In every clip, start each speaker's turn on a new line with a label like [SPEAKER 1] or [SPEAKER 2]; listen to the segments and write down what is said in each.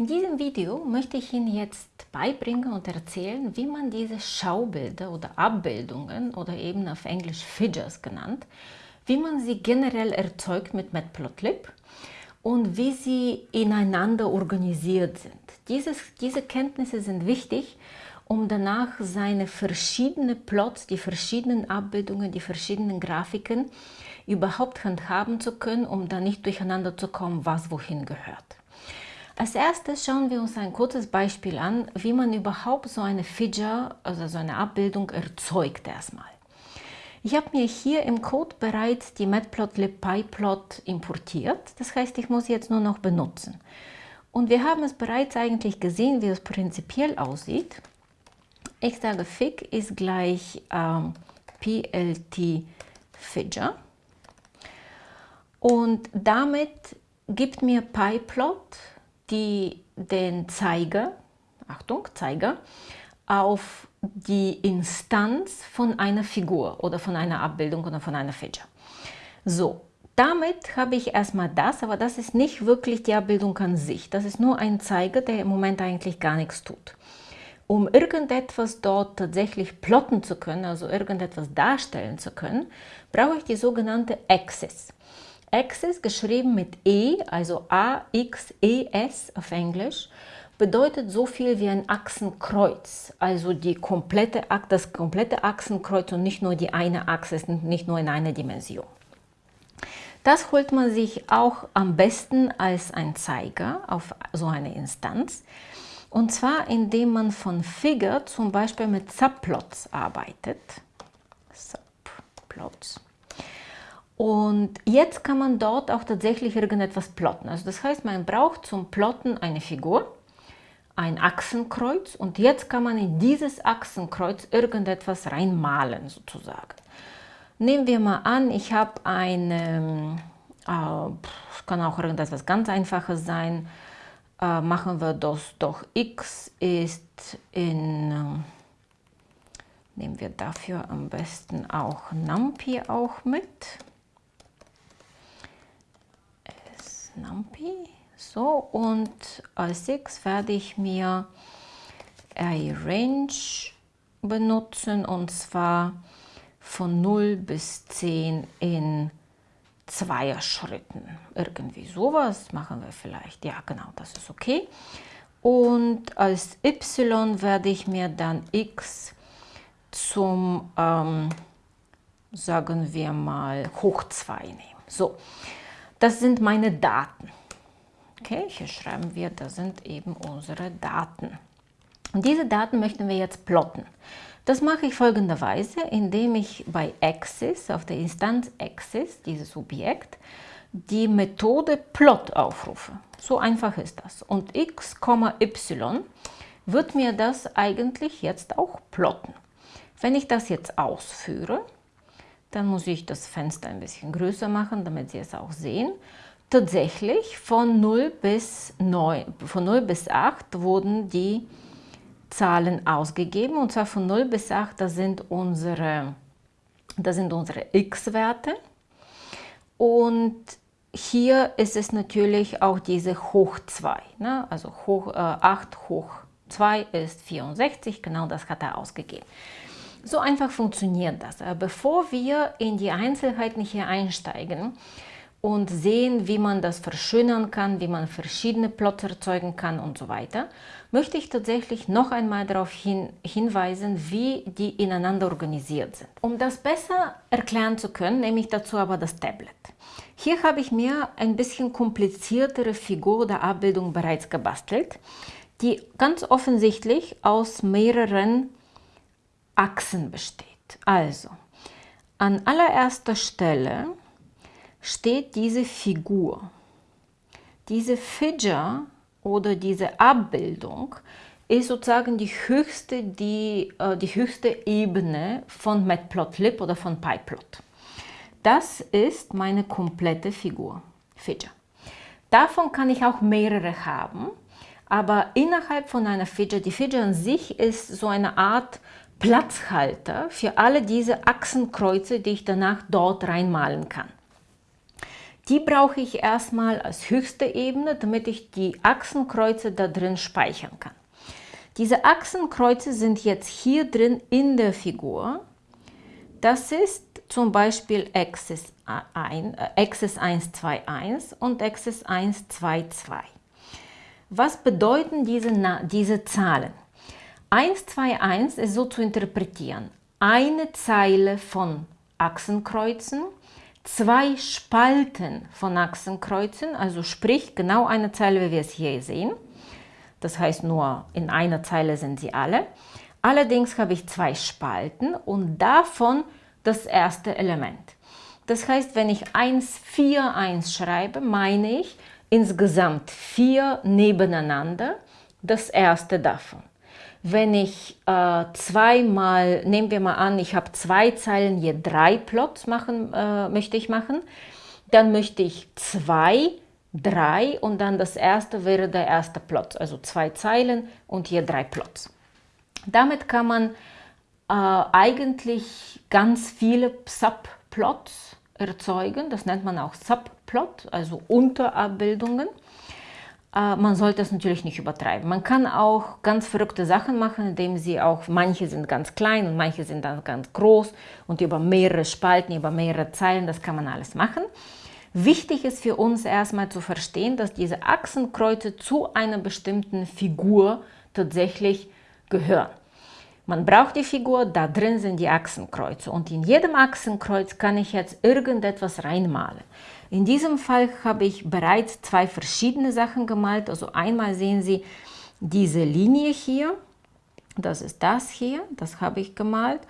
[SPEAKER 1] In diesem Video möchte ich Ihnen jetzt beibringen und erzählen, wie man diese Schaubilder oder Abbildungen oder eben auf Englisch Figures genannt, wie man sie generell erzeugt mit Matplotlib und wie sie ineinander organisiert sind. Dieses, diese Kenntnisse sind wichtig, um danach seine verschiedenen Plots, die verschiedenen Abbildungen, die verschiedenen Grafiken überhaupt handhaben zu können, um da nicht durcheinander zu kommen, was wohin gehört. Als erstes schauen wir uns ein kurzes Beispiel an, wie man überhaupt so eine Figure, also so eine Abbildung erzeugt erstmal. Ich habe mir hier im Code bereits die Matplotlib PyPlot importiert, das heißt, ich muss jetzt nur noch benutzen. Und wir haben es bereits eigentlich gesehen, wie es prinzipiell aussieht. Ich sage fig ist gleich ähm, plt figure und damit gibt mir PyPlot die den Zeiger, Achtung, Zeiger, auf die Instanz von einer Figur oder von einer Abbildung oder von einer Feature. So, damit habe ich erstmal das, aber das ist nicht wirklich die Abbildung an sich. Das ist nur ein Zeiger, der im Moment eigentlich gar nichts tut. Um irgendetwas dort tatsächlich plotten zu können, also irgendetwas darstellen zu können, brauche ich die sogenannte Axis. Axis geschrieben mit E, also A-X-E-S auf Englisch, bedeutet so viel wie ein Achsenkreuz, also die komplette, das komplette Achsenkreuz und nicht nur die eine Achse, nicht nur in einer Dimension. Das holt man sich auch am besten als ein Zeiger auf so eine Instanz. Und zwar, indem man von Figure zum Beispiel mit Subplots arbeitet. Subplots. Und jetzt kann man dort auch tatsächlich irgendetwas plotten. Also das heißt, man braucht zum Plotten eine Figur, ein Achsenkreuz und jetzt kann man in dieses Achsenkreuz irgendetwas reinmalen sozusagen. Nehmen wir mal an, ich habe eine, äh, kann auch irgendetwas ganz Einfaches sein, äh, machen wir das doch x ist in, äh, nehmen wir dafür am besten auch NumPy auch mit. NumPy. So, und als 6 werde ich mir Range benutzen und zwar von 0 bis 10 in zweier Schritten. Irgendwie sowas machen wir vielleicht. Ja, genau, das ist okay. Und als y werde ich mir dann x zum, ähm, sagen wir mal, hoch 2 nehmen. So, das sind meine Daten. Okay, hier schreiben wir, das sind eben unsere Daten. Und diese Daten möchten wir jetzt plotten. Das mache ich folgenderweise, indem ich bei Axis, auf der Instanz Axis, dieses Objekt, die Methode Plot aufrufe. So einfach ist das. Und x, y wird mir das eigentlich jetzt auch plotten. Wenn ich das jetzt ausführe, dann muss ich das Fenster ein bisschen größer machen, damit Sie es auch sehen. Tatsächlich von 0 bis 9, von 0 bis 8 wurden die Zahlen ausgegeben und zwar von 0 bis 8, das sind unsere, unsere x-Werte und hier ist es natürlich auch diese hoch 2, ne? also hoch, äh, 8 hoch 2 ist 64, genau das hat er ausgegeben. So einfach funktioniert das. Aber bevor wir in die Einzelheiten hier einsteigen und sehen, wie man das verschönern kann, wie man verschiedene Plots erzeugen kann und so weiter, möchte ich tatsächlich noch einmal darauf hin, hinweisen, wie die ineinander organisiert sind. Um das besser erklären zu können, nehme ich dazu aber das Tablet. Hier habe ich mir ein bisschen kompliziertere Figur oder Abbildung bereits gebastelt, die ganz offensichtlich aus mehreren Achsen besteht. Also, an allererster Stelle steht diese Figur. Diese Figure oder diese Abbildung ist sozusagen die höchste, die, äh, die höchste Ebene von Matplotlib oder von PyPlot. Das ist meine komplette Figur, Figure. Davon kann ich auch mehrere haben, aber innerhalb von einer Figure, die Figure an sich ist so eine Art Platzhalter für alle diese Achsenkreuze, die ich danach dort reinmalen kann. Die brauche ich erstmal als höchste Ebene, damit ich die Achsenkreuze da drin speichern kann. Diese Achsenkreuze sind jetzt hier drin in der Figur. Das ist zum Beispiel Axis, 1, äh, Axis 121 und Axis 122. Was bedeuten diese, diese Zahlen? 121 ist so zu interpretieren. Eine Zeile von Achsenkreuzen, zwei Spalten von Achsenkreuzen, also sprich genau eine Zeile, wie wir es hier sehen. Das heißt nur in einer Zeile sind sie alle. Allerdings habe ich zwei Spalten und davon das erste Element. Das heißt, wenn ich 1, 4, 1 schreibe, meine ich insgesamt vier nebeneinander, das erste davon. Wenn ich äh, zweimal, nehmen wir mal an, ich habe zwei Zeilen, je drei Plots machen, äh, möchte ich machen, dann möchte ich zwei, drei und dann das erste wäre der erste Plot, also zwei Zeilen und hier drei Plots. Damit kann man äh, eigentlich ganz viele Subplots erzeugen, das nennt man auch Subplot, also Unterabbildungen. Äh, man sollte es natürlich nicht übertreiben. Man kann auch ganz verrückte Sachen machen, indem sie auch, manche sind ganz klein und manche sind dann ganz groß und über mehrere Spalten, über mehrere Zeilen, das kann man alles machen. Wichtig ist für uns erstmal zu verstehen, dass diese Achsenkreuze zu einer bestimmten Figur tatsächlich gehören. Man braucht die Figur, da drin sind die Achsenkreuze und in jedem Achsenkreuz kann ich jetzt irgendetwas reinmalen. In diesem Fall habe ich bereits zwei verschiedene Sachen gemalt. Also einmal sehen Sie diese Linie hier, das ist das hier, das habe ich gemalt.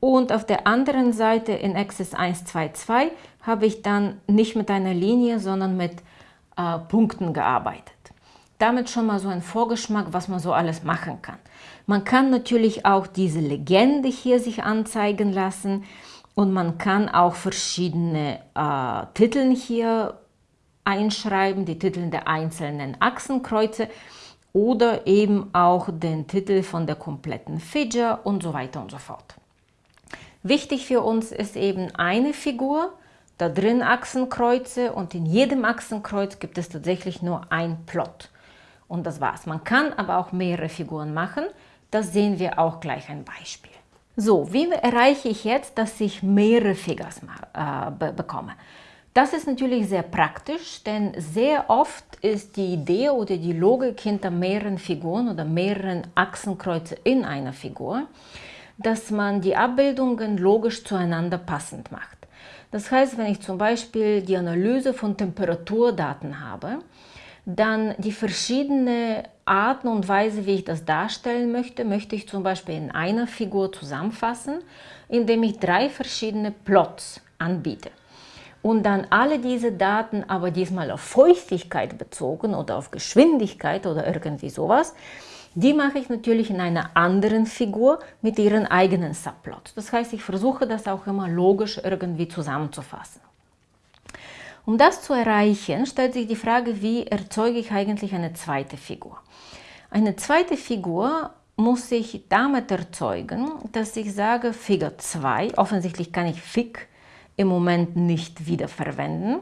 [SPEAKER 1] Und auf der anderen Seite in Axis 1, 2, 2 habe ich dann nicht mit einer Linie, sondern mit äh, Punkten gearbeitet. Damit schon mal so ein Vorgeschmack, was man so alles machen kann. Man kann natürlich auch diese Legende hier sich anzeigen lassen. Und man kann auch verschiedene äh, Titel hier einschreiben, die Titel der einzelnen Achsenkreuze oder eben auch den Titel von der kompletten Fidger und so weiter und so fort. Wichtig für uns ist eben eine Figur, da drin Achsenkreuze und in jedem Achsenkreuz gibt es tatsächlich nur ein Plot. Und das war's. Man kann aber auch mehrere Figuren machen. Das sehen wir auch gleich ein Beispiel. So, wie erreiche ich jetzt, dass ich mehrere Figures äh, be bekomme? Das ist natürlich sehr praktisch, denn sehr oft ist die Idee oder die Logik hinter mehreren Figuren oder mehreren Achsenkreuze in einer Figur, dass man die Abbildungen logisch zueinander passend macht. Das heißt, wenn ich zum Beispiel die Analyse von Temperaturdaten habe, dann die verschiedenen Arten und Weise, wie ich das darstellen möchte, möchte ich zum Beispiel in einer Figur zusammenfassen, indem ich drei verschiedene Plots anbiete. Und dann alle diese Daten, aber diesmal auf Feuchtigkeit bezogen oder auf Geschwindigkeit oder irgendwie sowas, die mache ich natürlich in einer anderen Figur mit ihren eigenen Subplots. Das heißt, ich versuche das auch immer logisch irgendwie zusammenzufassen. Um das zu erreichen, stellt sich die Frage, wie erzeuge ich eigentlich eine zweite Figur. Eine zweite Figur muss ich damit erzeugen, dass ich sage Figur 2, offensichtlich kann ich Fig im Moment nicht wiederverwenden,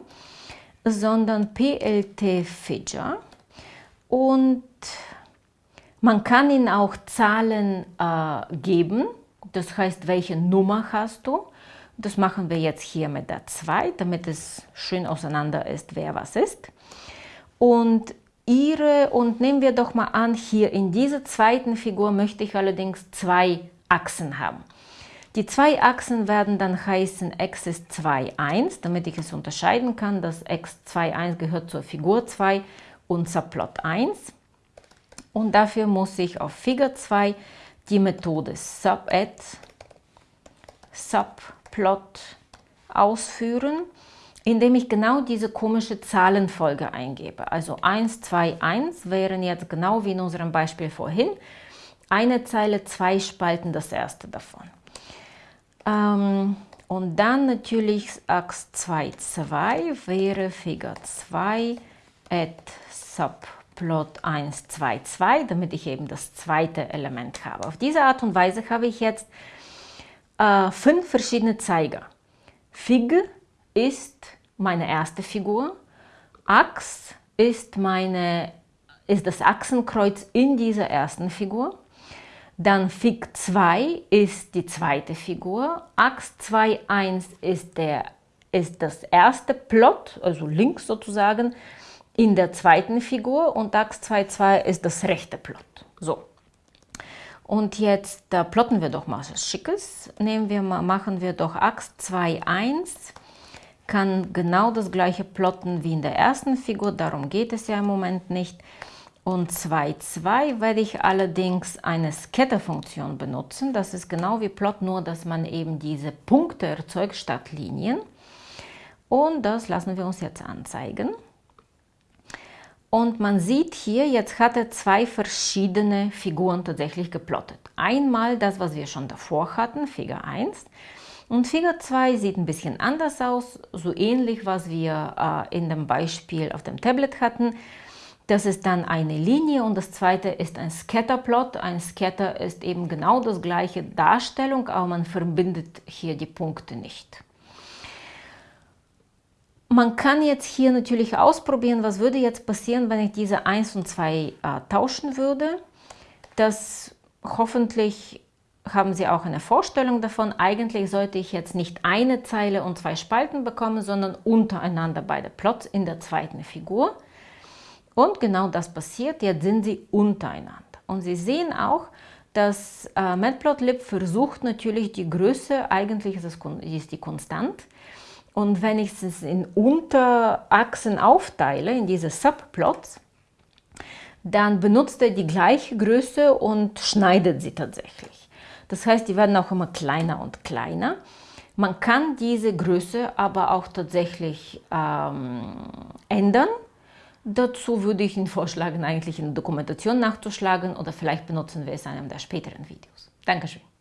[SPEAKER 1] sondern PLT Figure. Und man kann ihnen auch Zahlen äh, geben, das heißt, welche Nummer hast du das machen wir jetzt hier mit der 2, damit es schön auseinander ist, wer was ist. Und ihre, und nehmen wir doch mal an, hier in dieser zweiten Figur möchte ich allerdings zwei Achsen haben. Die zwei Achsen werden dann heißen Axis 2, 1, damit ich es unterscheiden kann, dass X2, 1 gehört zur Figur 2 und Subplot 1. Und dafür muss ich auf Figur 2 die Methode SubAdd, Sub Plot ausführen, indem ich genau diese komische Zahlenfolge eingebe. Also 1, 2, 1 wären jetzt genau wie in unserem Beispiel vorhin. Eine Zeile, zwei Spalten, das erste davon. Ähm, und dann natürlich Ax 2, 2 wäre Figur 2 add Subplot 1, 2, 2, damit ich eben das zweite Element habe. Auf diese Art und Weise habe ich jetzt äh, fünf verschiedene Zeiger. Fig ist meine erste Figur. Ax ist, meine, ist das Achsenkreuz in dieser ersten Figur. Dann Fig 2 ist die zweite Figur. Ax 2.1 ist, ist das erste Plot, also links sozusagen, in der zweiten Figur und Ax 2.2 ist das rechte Plot. So. Und jetzt äh, plotten wir doch mal was Schickes. Nehmen wir mal, machen wir doch Ax 2.1 kann genau das gleiche plotten wie in der ersten Figur, darum geht es ja im Moment nicht. Und 2.2 werde ich allerdings eine Scatter-Funktion benutzen. Das ist genau wie Plot, nur dass man eben diese Punkte erzeugt statt Linien. Und das lassen wir uns jetzt anzeigen. Und man sieht hier, jetzt hat er zwei verschiedene Figuren tatsächlich geplottet. Einmal das, was wir schon davor hatten, Figur 1. Und Figur 2 sieht ein bisschen anders aus, so ähnlich, was wir äh, in dem Beispiel auf dem Tablet hatten. Das ist dann eine Linie und das zweite ist ein Scatterplot. Ein Scatter ist eben genau das gleiche Darstellung, aber man verbindet hier die Punkte nicht. Man kann jetzt hier natürlich ausprobieren, was würde jetzt passieren, wenn ich diese 1 und 2 äh, tauschen würde. Das hoffentlich haben Sie auch eine Vorstellung davon, eigentlich sollte ich jetzt nicht eine Zeile und zwei Spalten bekommen, sondern untereinander beide Plots in der zweiten Figur. Und genau das passiert, jetzt sind sie untereinander. Und Sie sehen auch, dass äh, Matplotlib versucht natürlich die Größe, eigentlich ist, es, ist die konstant. Und wenn ich es in Unterachsen aufteile, in diese Subplots, dann benutzt er die gleiche Größe und schneidet sie tatsächlich. Das heißt, die werden auch immer kleiner und kleiner. Man kann diese Größe aber auch tatsächlich ähm, ändern. Dazu würde ich Ihnen vorschlagen, eigentlich in der Dokumentation nachzuschlagen oder vielleicht benutzen wir es in einem der späteren Videos. Dankeschön.